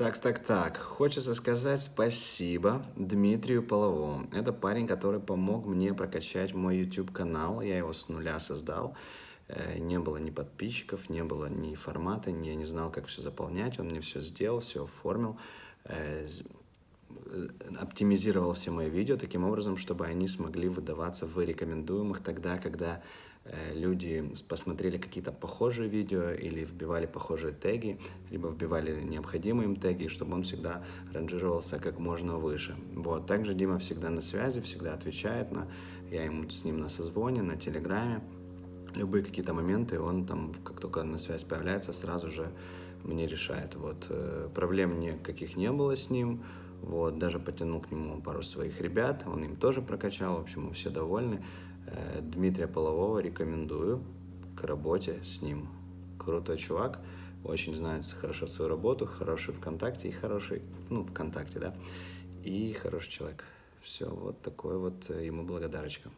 Так, так, так. Хочется сказать спасибо Дмитрию Половому. Это парень, который помог мне прокачать мой YouTube-канал. Я его с нуля создал. Э, не было ни подписчиков, не было ни формата, я не знал, как все заполнять. Он мне все сделал, все оформил, э, оптимизировал все мои видео таким образом, чтобы они смогли выдаваться в рекомендуемых тогда, когда Э, люди посмотрели какие-то похожие видео или вбивали похожие теги, либо вбивали необходимые им теги, чтобы он всегда ранжировался как можно выше. Вот. Также Дима всегда на связи, всегда отвечает, на, я ему с ним на созвоне, на телеграме. Любые какие-то моменты, он там, как только на связь появляется, сразу же мне решает. Вот. Э, проблем никаких не было с ним, вот, даже потянул к нему пару своих ребят, он им тоже прокачал, в общем, мы все довольны. Э, Дмитрия Полового рекомендую к работе с ним. Крутой чувак, очень знает хорошо свою работу, хороший ВКонтакте и хороший, ну, ВКонтакте, да, и хороший человек. Все, вот такой вот ему благодарочка.